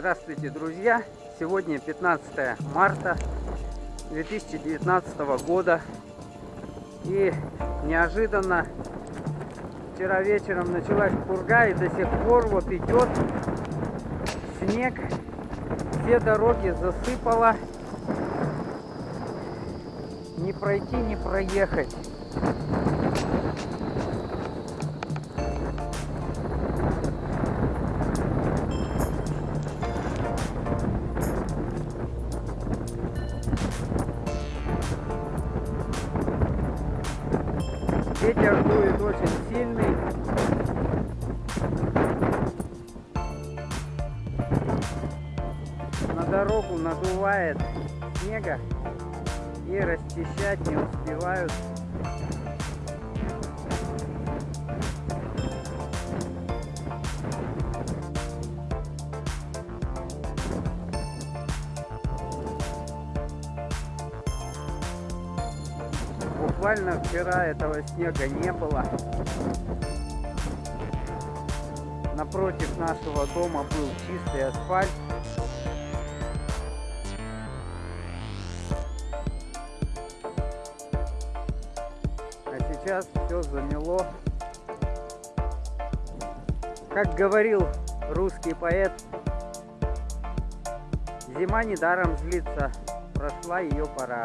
Здравствуйте, друзья! Сегодня 15 марта 2019 года. И неожиданно вчера вечером началась пурга и до сих пор вот идет снег. Все дороги засыпало. Не пройти, не проехать. Ветер дует очень сильный. На дорогу надувает снега и расчищать не успевают. Буквально вчера этого снега не было. Напротив нашего дома был чистый асфальт. А сейчас все замело. Как говорил русский поэт, зима недаром злится, прошла ее пора.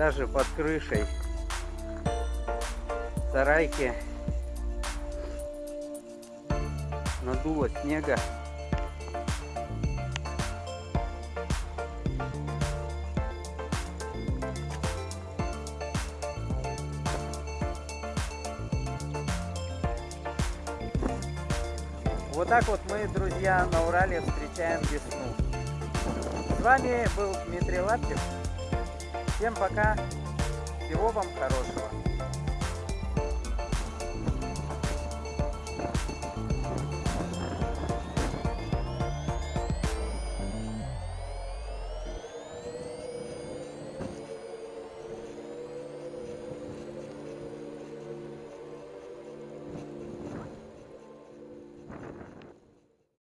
даже под крышей сарайки надуло снега. Вот так вот мы, друзья, на Урале встречаем весну. С вами был Дмитрий Лаптев. Всем пока. Всего вам хорошего.